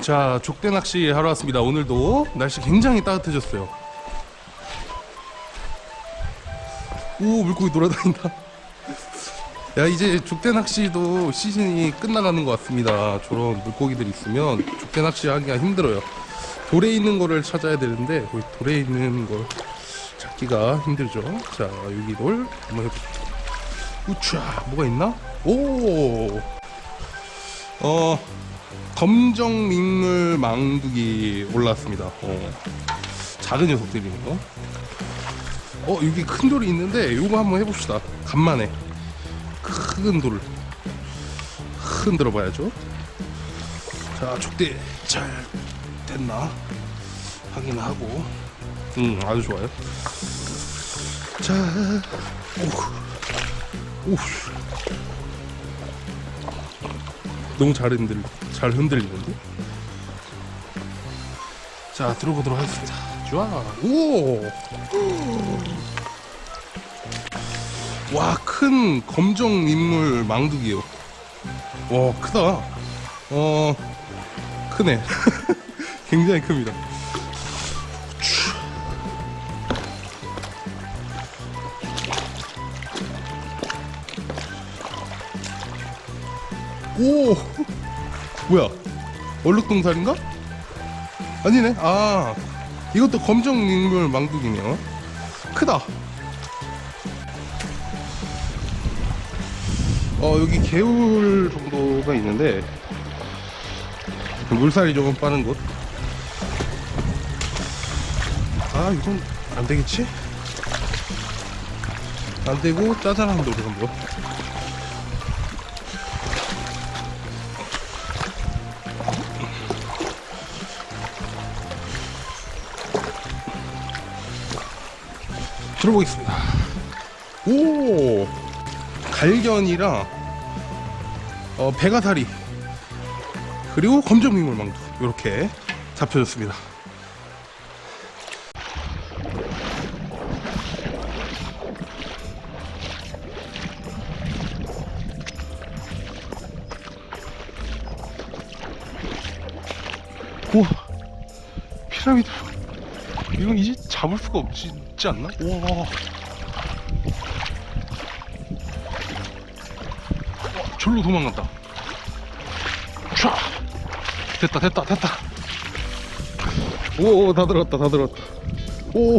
자 족대 낚시 하러 왔습니다. 오늘도 날씨 굉장히 따뜻해졌어요. 오 물고기 돌아다닌다. 야 이제 족대 낚시도 시즌이 끝나가는 것 같습니다. 저런 물고기들 있으면 족대 낚시 하기가 힘들어요. 돌에 있는 거를 찾아야 되는데 거기 돌에 있는 걸 찾기가 힘들죠. 자 여기 돌 한번 해볼게요 우차 뭐가 있나? 오! 어, 검정 민물 망두기 올라왔습니다. 어, 작은 녀석들이 있는 거. 어, 여기 큰 돌이 있는데 이거 한번 해봅시다. 간만에 큰 돌을 흔들어 봐야죠. 자, 족대 잘 됐나 확인하고. 음, 아주 좋아요. 자, 오, 오. 너무 잘 흔들 잘 흔들리는데? 자 들어보도록 하겠습니다. 좋아. 오와 큰 검정 민물 망두기요. 와 크다. 어 크네. 굉장히 큽니다. 오 뭐야? 얼룩동살인가? 아니네. 아 이것도 검정 민물 망두기네요. 크다. 어 여기 개울 정도가 있는데 물살이 조금 빠른 곳. 아 이건 안 되겠지? 안 되고 짜잘한 돌을 한번 들어보겠습니다. 오 갈견이랑 어, 배가사리 그리고 검정민물망두 이렇게 잡혀졌습니다. 우와 피라미드 이건 이제 잡을 수가 없지 않나? 우와. 와, 절로 도망간다. 촤! 됐다 됐다 됐다. 오다 들었다 다 들었다. 오.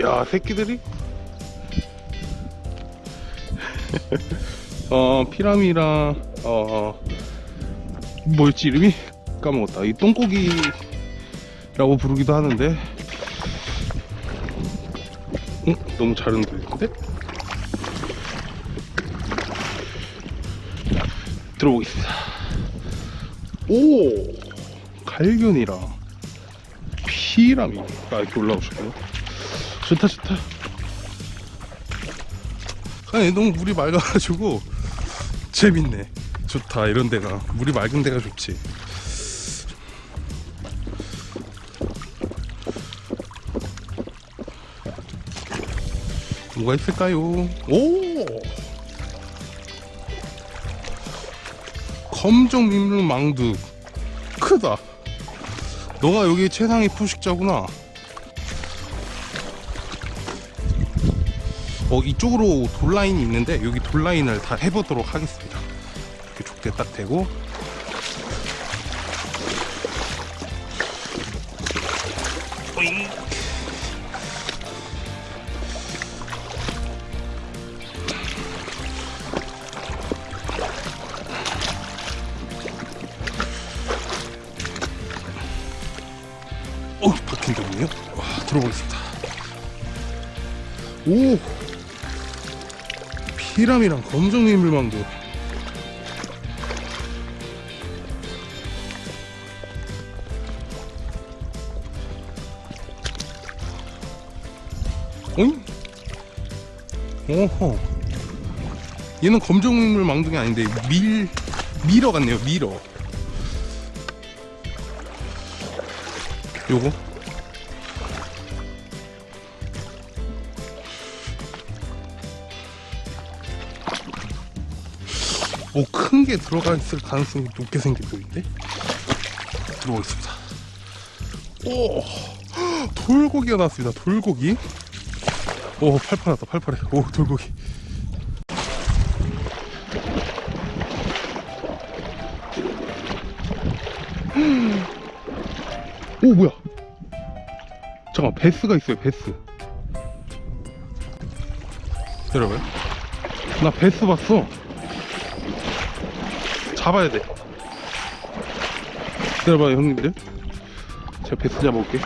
야, 새끼들이? 어, 피라미랑, 어, 뭐였지, 이름이? 까먹었다. 이 똥고기라고 부르기도 하는데, 응? 너무 잘 흔들리는데? 들어보겠습니다. 오! 갈견이랑 피라미가 이렇게 올라오셨네요. 좋다, 좋다. 아니, 너무 물이 맑아가지고, 재밌네. 좋다, 이런 데가. 물이 맑은 데가 좋지. 뭐가 있을까요? 오! 검정 민물 망두. 크다. 너가 여기 최상위 포식자구나. 어, 이쪽으로 돌라인이 있는데 여기 돌라인을 다 해보도록 하겠습니다. 이렇게 족대 딱 대고 오! 피람이랑 검정 민물망도. 오잉? 오호. 얘는 검정 민물망둥이 아닌데 밀 미러 같네요. 미러. 요거 큰 게 들어가 있을 가능성이 높게 생겨 보이는데? 들어오겠습니다. 오 돌고기가 나왔습니다. 돌고기. 오 팔팔하다 팔팔해. 오 돌고기. 오 뭐야? 잠깐 베스가 있어요 베스. 여러분? 나 베스 봤어 잡아야 돼. 기다려봐요 형님들. 제가 베스 잡아올게.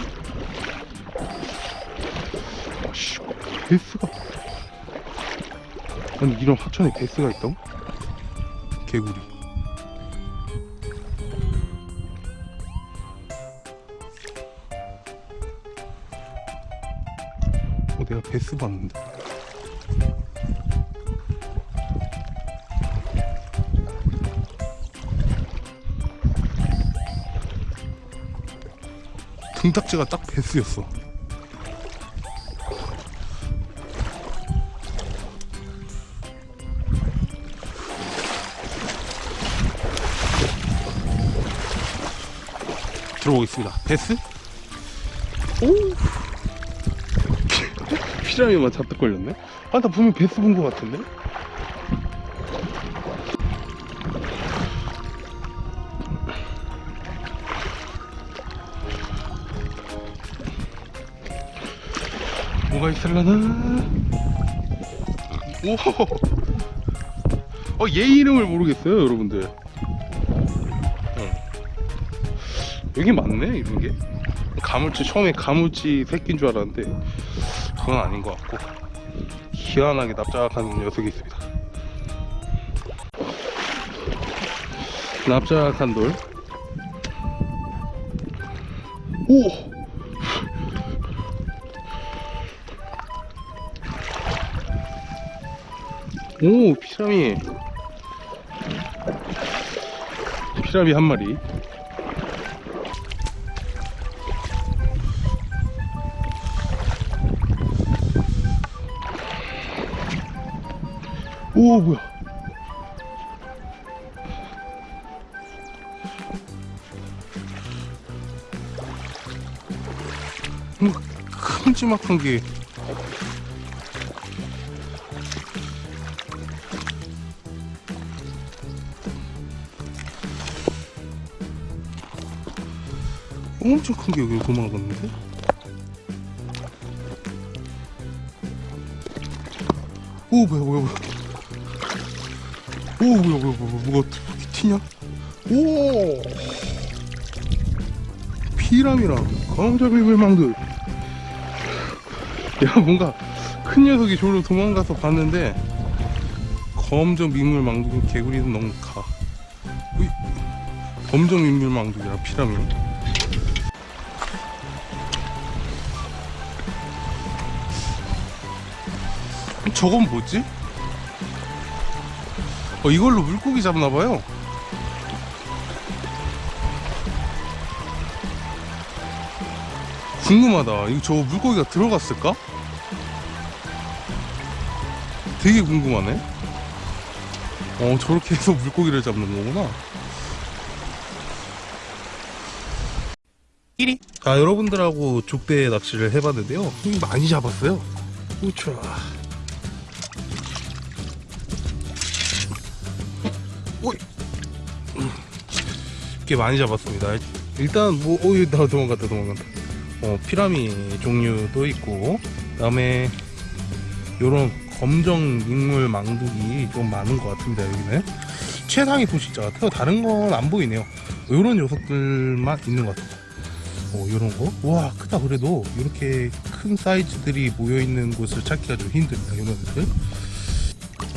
씨, 베스가. 아니 이런 하천에 베스가 있다고? 개구리. 어 내가 베스 봤는데 등딱지가 딱 베스였어. 들어오겠습니다. 베스? 오! 피라미만 잔뜩 걸렸네? 아, 나 분명 베스 본 것 같은데? 뭐가 있을라나? 오! 어, 얘 이름을 모르겠어요, 여러분들. 어. 여기 맞네, 이런 게. 가물치, 처음에 가물치 새끼인 줄 알았는데, 그건 아닌 것 같고, 희한하게 납작한 녀석이 있습니다. 납작한 돌. 오! 오 피라미. 피라미 한 마리. 오 뭐야? 뭐 큼지막한 게 엄청 큰 게 여기 도망갔는데? 오 뭐야 뭐야 뭐야. 오 뭐야 뭐야 뭐야 뭐가 이렇게 튀냐? 오! 피람이랑 검정이불망들? 야 뭔가 큰 녀석이 저로 도망가서 봤는데 검정 민물 망둥이 개구리는 너무 가. 검정 민물 망둥이랑 피라미 저건 뭐지? 어 이걸로 물고기 잡나봐요. 궁금하다. 이거 저 물고기가 들어갔을까? 되게 궁금하네. 어 저렇게 해서 물고기를 잡는 거구나. 1위. 자 여러분들하고 족대 낚시를 해봤는데요. 힘 많이 잡았어요. 우차 꽤 많이 잡았습니다. 일단 뭐 오이 나 도망갔다 도망간다. 어 피라미 종류도 있고 그 다음에 요런 검정 민물 망둥이 좀 많은 것 같은데 여기는. 최상위 포식자 같아요 다른 건 안 보이네요. 요런 녀석들만 있는 것 같아요. 어 요런 거 와 크다 그래도. 이렇게 큰 사이즈들이 모여있는 곳을 찾기가 좀 힘듭니다 요런 애들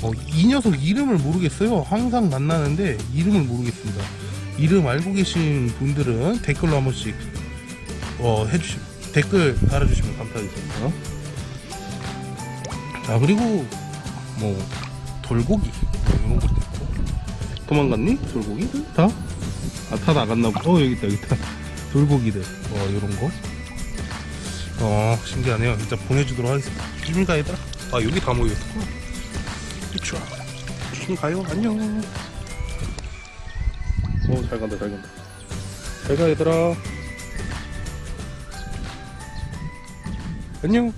어, 이 녀석 이름을 모르겠어요. 항상 만나는데 이름을 모르겠습니다. 이름 알고 계신 분들은 댓글로 한 번씩 어, 해주시 댓글 달아주시면 감사하겠습니다. 자 그리고 뭐 돌고기 뭐 이런 것도 있고 도망갔니? 돌고기들 다? 아다 나갔나 보다. 어 여기 있다 여기 있다. 돌고기들 어 이런 거. 어 신기하네요. 진짜 보내주도록 하겠습니다. 가야 되나? 아 여기 다 모여있구나. 그쵸 조심 가요? 안녕. 어잘 간다 잘 간다. 잘가 얘들아. 안녕.